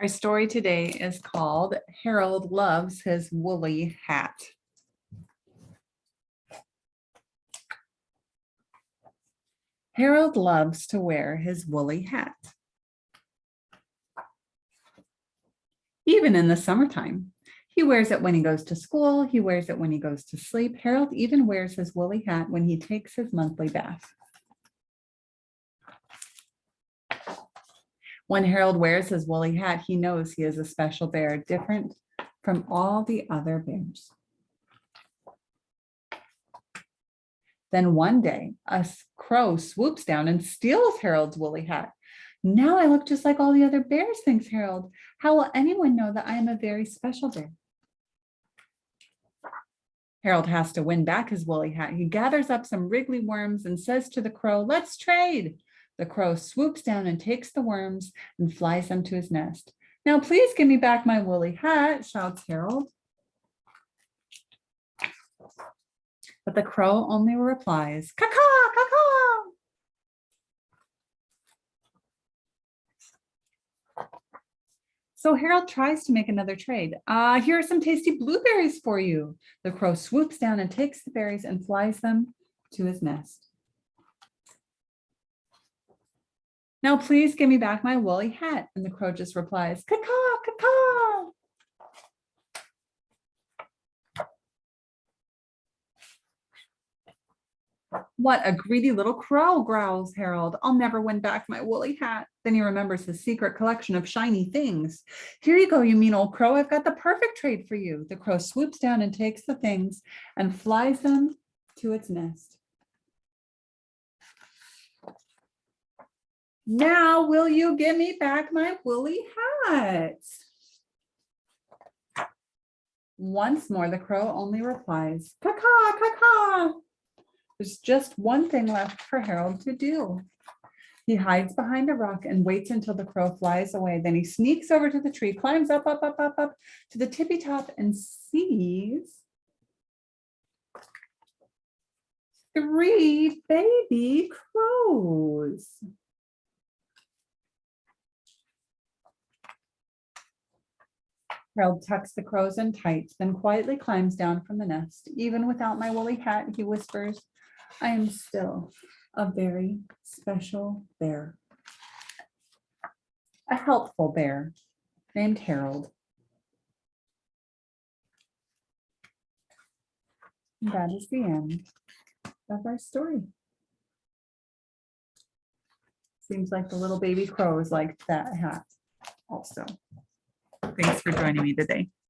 Our story today is called Harold Loves His Woolly Hat. Harold loves to wear his woolly hat. Even in the summertime. He wears it when he goes to school. He wears it when he goes to sleep. Harold even wears his woolly hat when he takes his monthly bath. When Harold wears his woolly hat, he knows he is a special bear, different from all the other bears. Then one day, a crow swoops down and steals Harold's woolly hat. Now I look just like all the other bears, thinks Harold. How will anyone know that I am a very special bear? Harold has to win back his woolly hat. He gathers up some wriggly worms and says to the crow, let's trade. The crow swoops down and takes the worms and flies them to his nest. Now please give me back my woolly hat, shouts Harold. But the crow only replies, caw caw So Harold tries to make another trade. Uh, here are some tasty blueberries for you. The crow swoops down and takes the berries and flies them to his nest. Now please give me back my woolly hat. And the crow just replies, caw caw What a greedy little crow, growls Harold. I'll never win back my woolly hat. Then he remembers his secret collection of shiny things. Here you go, you mean old crow. I've got the perfect trade for you. The crow swoops down and takes the things and flies them to its nest. Now will you give me back my woolly hat? Once more, the crow only replies, caw caw caw. There's just one thing left for Harold to do. He hides behind a rock and waits until the crow flies away. Then he sneaks over to the tree, climbs up, up, up, up, up to the tippy top and sees three baby crows. Harold tucks the crows in tight, then quietly climbs down from the nest. Even without my woolly hat, he whispers, I am still a very special bear. A helpful bear named Harold. That is the end of our story. Seems like the little baby crows liked that hat also. Thanks for joining me today.